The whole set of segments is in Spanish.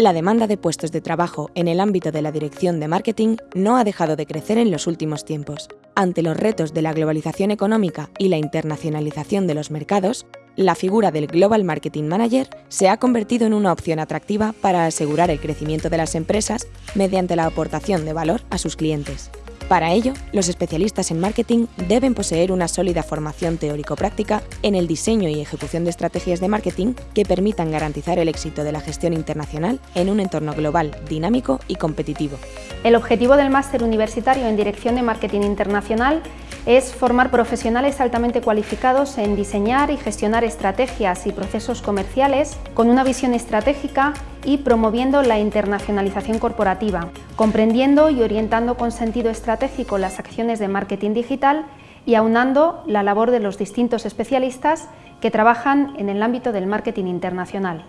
La demanda de puestos de trabajo en el ámbito de la dirección de marketing no ha dejado de crecer en los últimos tiempos. Ante los retos de la globalización económica y la internacionalización de los mercados, la figura del Global Marketing Manager se ha convertido en una opción atractiva para asegurar el crecimiento de las empresas mediante la aportación de valor a sus clientes. Para ello, los especialistas en marketing deben poseer una sólida formación teórico-práctica en el diseño y ejecución de estrategias de marketing que permitan garantizar el éxito de la gestión internacional en un entorno global, dinámico y competitivo. El objetivo del máster universitario en Dirección de Marketing Internacional es formar profesionales altamente cualificados en diseñar y gestionar estrategias y procesos comerciales con una visión estratégica y promoviendo la internacionalización corporativa, comprendiendo y orientando con sentido estratégico las acciones de marketing digital y aunando la labor de los distintos especialistas que trabajan en el ámbito del marketing internacional.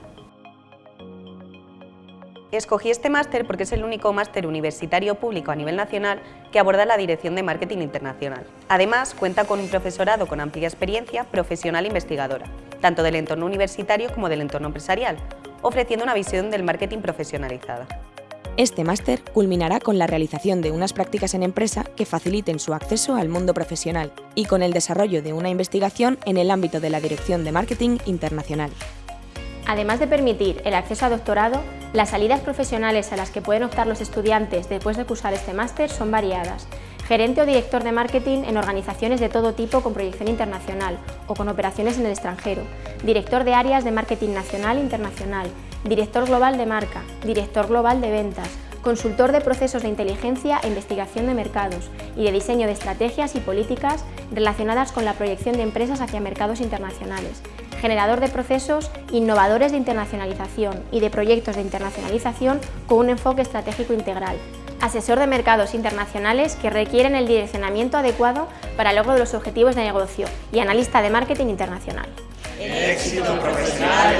Escogí este máster porque es el único máster universitario público a nivel nacional que aborda la dirección de marketing internacional. Además, cuenta con un profesorado con amplia experiencia profesional e investigadora, tanto del entorno universitario como del entorno empresarial, ofreciendo una visión del marketing profesionalizada. Este máster culminará con la realización de unas prácticas en empresa que faciliten su acceso al mundo profesional y con el desarrollo de una investigación en el ámbito de la dirección de marketing internacional. Además de permitir el acceso a doctorado, las salidas profesionales a las que pueden optar los estudiantes después de cursar este máster son variadas. Gerente o director de marketing en organizaciones de todo tipo con proyección internacional o con operaciones en el extranjero, director de áreas de marketing nacional e internacional, director global de marca, director global de ventas, consultor de procesos de inteligencia e investigación de mercados y de diseño de estrategias y políticas relacionadas con la proyección de empresas hacia mercados internacionales, generador de procesos innovadores de internacionalización y de proyectos de internacionalización con un enfoque estratégico integral, asesor de mercados internacionales que requieren el direccionamiento adecuado para el logro de los objetivos de negocio y analista de marketing internacional. El éxito profesional